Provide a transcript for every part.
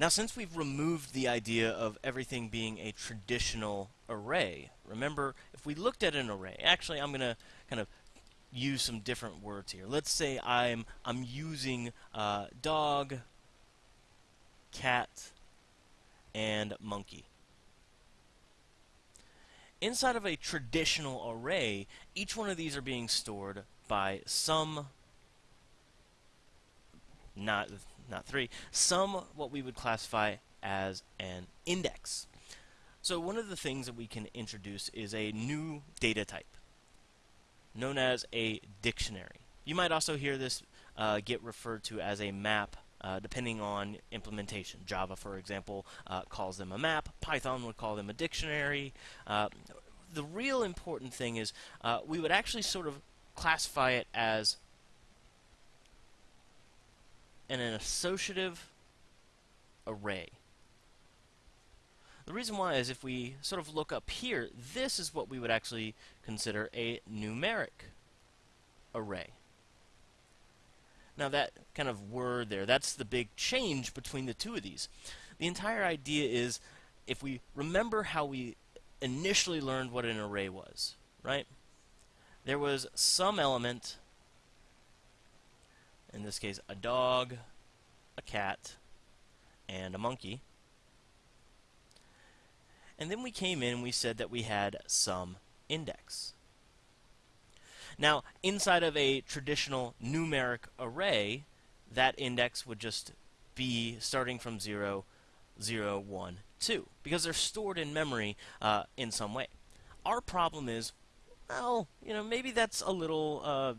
Now, since we've removed the idea of everything being a traditional array, remember, if we looked at an array, actually, I'm going to kind of use some different words here. Let's say I'm, I'm using uh, dog, cat, and monkey. Inside of a traditional array, each one of these are being stored by some not not three, some what we would classify as an index. So one of the things that we can introduce is a new data type known as a dictionary. You might also hear this uh, get referred to as a map uh, depending on implementation. Java, for example, uh, calls them a map. Python would call them a dictionary. Uh, the real important thing is uh, we would actually sort of classify it as and an associative array. The reason why is if we sort of look up here, this is what we would actually consider a numeric array. Now that kind of word there, that's the big change between the two of these. The entire idea is if we remember how we initially learned what an array was, right? There was some element this case a dog, a cat, and a monkey. And then we came in and we said that we had some index. Now, inside of a traditional numeric array, that index would just be starting from 0, 0, 1, 2, because they're stored in memory uh, in some way. Our problem is, well, you know, maybe that's a little uh,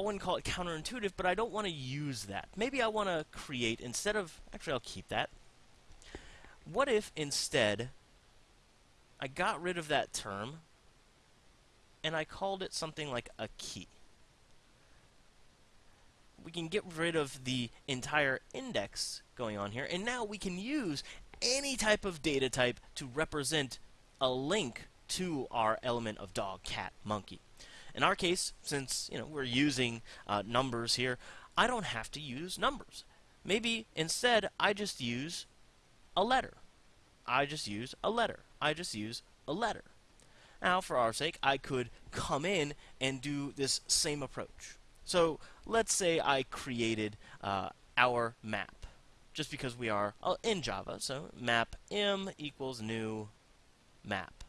I wouldn't call it counterintuitive, but I don't want to use that. Maybe I want to create, instead of, actually I'll keep that. What if instead I got rid of that term and I called it something like a key? We can get rid of the entire index going on here, and now we can use any type of data type to represent a link to our element of dog, cat, monkey. In our case, since you know we're using uh, numbers here, I don't have to use numbers. Maybe instead I just use a letter. I just use a letter. I just use a letter. Now, for our sake, I could come in and do this same approach. So let's say I created uh, our map, just because we are uh, in Java. So map m equals new map.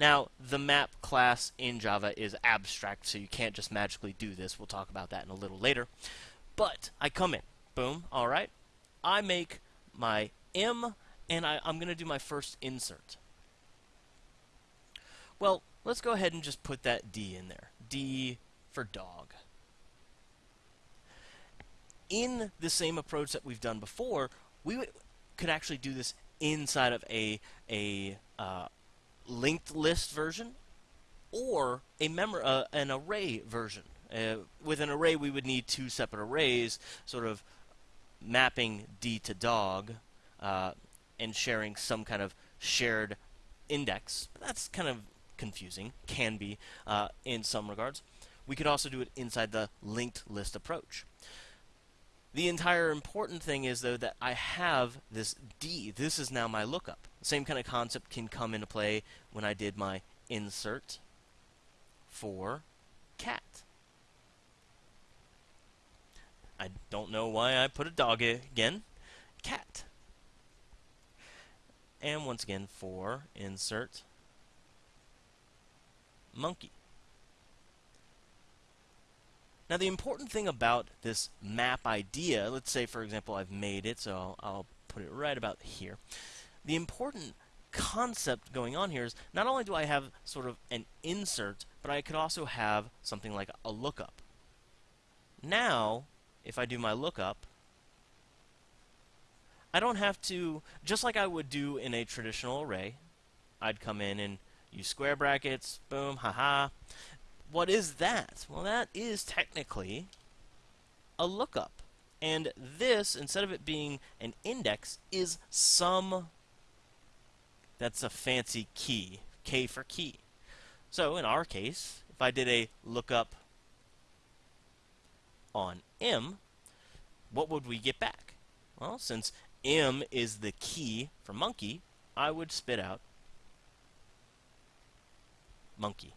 Now, the map class in Java is abstract, so you can't just magically do this. We'll talk about that in a little later. But I come in. Boom. All right. I make my M, and I, I'm going to do my first insert. Well, let's go ahead and just put that D in there. D for dog. In the same approach that we've done before, we could actually do this inside of a, a uh, linked list version or a mem- uh, an array version. Uh, with an array, we would need two separate arrays, sort of mapping D to dog uh, and sharing some kind of shared index. That's kind of confusing, can be uh, in some regards. We could also do it inside the linked list approach. The entire important thing is, though, that I have this D. This is now my lookup. Same kind of concept can come into play when I did my insert for cat. I don't know why I put a dog again. Cat. And once again for insert monkey. Now the important thing about this map idea, let's say for example I've made it, so I'll, I'll put it right about here the important concept going on here is not only do I have sort of an insert, but I could also have something like a lookup. Now, if I do my lookup, I don't have to, just like I would do in a traditional array, I'd come in and use square brackets, boom, haha. What is that? Well, that is technically a lookup. And this, instead of it being an index, is some that's a fancy key. K for key. So in our case, if I did a lookup on M, what would we get back? Well, since m is the key for monkey, I would spit out monkey.